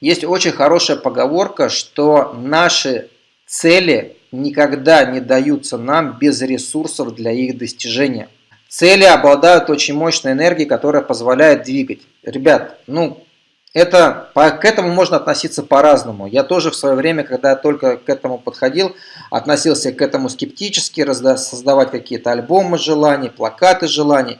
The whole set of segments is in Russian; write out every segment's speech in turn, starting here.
Есть очень хорошая поговорка, что наши цели никогда не даются нам без ресурсов для их достижения. Цели обладают очень мощной энергией, которая позволяет двигать. Ребят, ну, это, к этому можно относиться по-разному. Я тоже в свое время, когда только к этому подходил, относился к этому скептически, создавать какие-то альбомы желаний, плакаты желаний,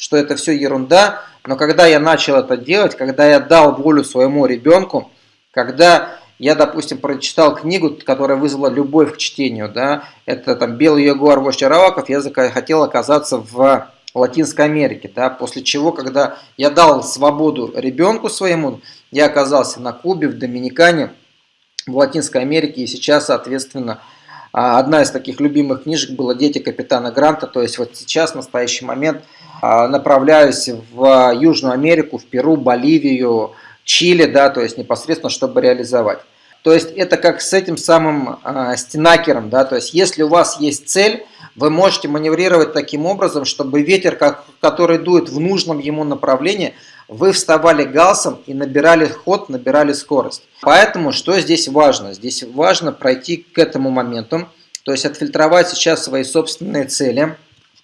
что это все ерунда. Но когда я начал это делать, когда я дал волю своему ребенку, когда я, допустим, прочитал книгу, которая вызвала любовь к чтению, да, это там «Белый ягуар вождь Араваков», я хотел оказаться в Латинской Америке, да, после чего, когда я дал свободу ребенку своему, я оказался на Кубе, в Доминикане, в Латинской Америке, и сейчас, соответственно, одна из таких любимых книжек была «Дети капитана Гранта», то есть вот сейчас, в настоящий момент, а, направляюсь в Южную Америку, в Перу, Боливию, Чили, да, то есть непосредственно, чтобы реализовать. То есть это как с этим самым э, стенакером, да, то есть если у вас есть цель, вы можете маневрировать таким образом, чтобы ветер, как, который дует в нужном ему направлении, вы вставали галсом и набирали ход, набирали скорость. Поэтому что здесь важно? Здесь важно пройти к этому моменту, то есть отфильтровать сейчас свои собственные цели.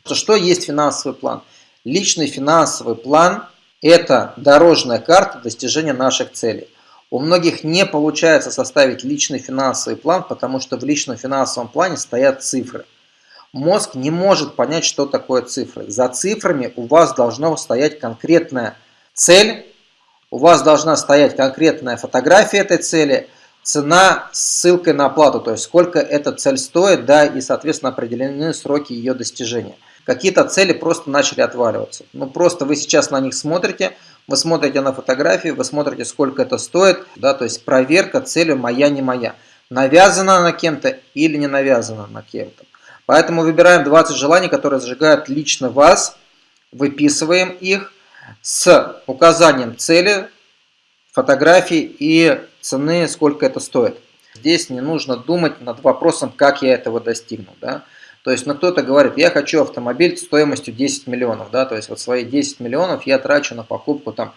Что есть финансовый план? Личный финансовый план – это дорожная карта достижения наших целей. У многих не получается составить личный финансовый план, потому что в личном финансовом плане стоят цифры. Мозг не может понять, что такое цифры. За цифрами у вас должна стоять конкретная цель, у вас должна стоять конкретная фотография этой цели, цена с ссылкой на оплату, то есть сколько эта цель стоит, да, и, соответственно, определены сроки ее достижения. Какие-то цели просто начали отваливаться. Ну, просто вы сейчас на них смотрите, вы смотрите на фотографии, вы смотрите, сколько это стоит, да, то есть проверка цели моя, не моя. Навязана на кем-то или не навязана на кем-то. Поэтому выбираем 20 желаний, которые зажигают лично вас, выписываем их с указанием цели, фотографии и цены, сколько это стоит. Здесь не нужно думать над вопросом, как я этого достигну. Да? То есть, ну кто-то говорит, я хочу автомобиль стоимостью 10 миллионов, да, то есть вот свои 10 миллионов я трачу на покупку там,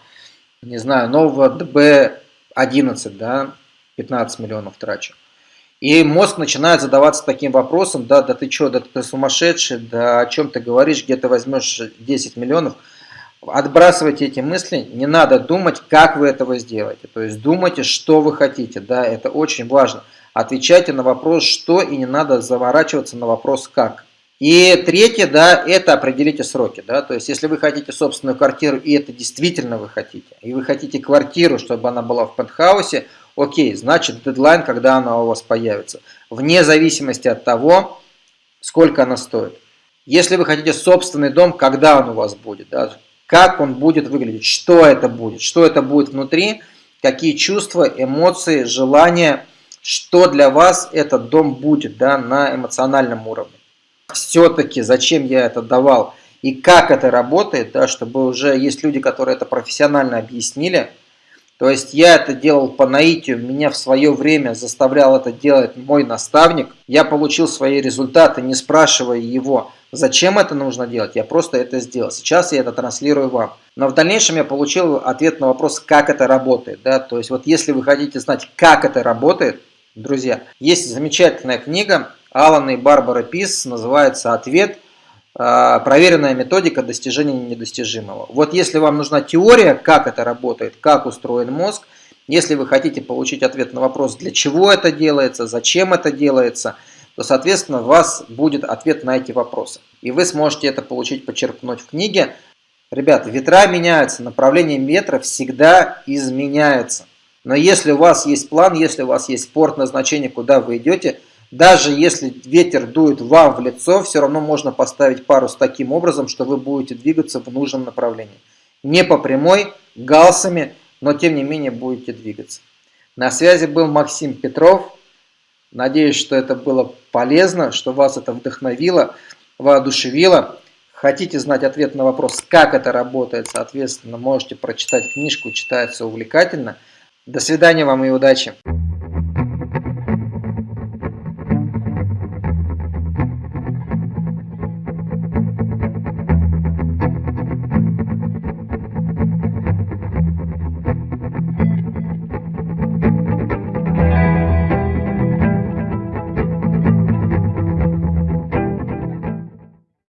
не знаю, нового DB11, да, 15 миллионов трачу. И мозг начинает задаваться таким вопросом, да, да ты что, да ты сумасшедший, да о чем ты говоришь, где ты возьмешь 10 миллионов. Отбрасывайте эти мысли, не надо думать, как вы этого сделаете. То есть думайте, что вы хотите, да, это очень важно. Отвечайте на вопрос «что» и не надо заворачиваться на вопрос «как». И третье, да, это определите сроки, да, то есть если вы хотите собственную квартиру, и это действительно вы хотите, и вы хотите квартиру, чтобы она была в пентхаусе, окей, значит дедлайн, когда она у вас появится, вне зависимости от того, сколько она стоит. Если вы хотите собственный дом, когда он у вас будет, да, как он будет выглядеть, что это будет, что это будет внутри, какие чувства, эмоции, желания, что для вас этот дом будет да, на эмоциональном уровне. Все-таки зачем я это давал и как это работает, да, чтобы уже есть люди, которые это профессионально объяснили. То есть я это делал по наитию, меня в свое время заставлял это делать мой наставник. Я получил свои результаты, не спрашивая его, зачем это нужно делать, я просто это сделал. Сейчас я это транслирую вам. Но в дальнейшем я получил ответ на вопрос, как это работает. Да? То есть вот если вы хотите знать, как это работает, Друзья, есть замечательная книга Алана и Барбара Пис, называется «Ответ. А, проверенная методика достижения недостижимого». Вот если вам нужна теория, как это работает, как устроен мозг, если вы хотите получить ответ на вопрос, для чего это делается, зачем это делается, то, соответственно, у вас будет ответ на эти вопросы. И вы сможете это получить, почерпнуть в книге. Ребята, ветра меняются, направление ветра всегда изменяется. Но если у вас есть план, если у вас есть спорт назначение, куда вы идете, даже если ветер дует вам в лицо, все равно можно поставить парус таким образом, что вы будете двигаться в нужном направлении. Не по прямой, галсами, но тем не менее будете двигаться. На связи был Максим Петров. Надеюсь, что это было полезно, что вас это вдохновило, воодушевило. Хотите знать ответ на вопрос, как это работает, соответственно, можете прочитать книжку, читается увлекательно – до свидания вам и удачи!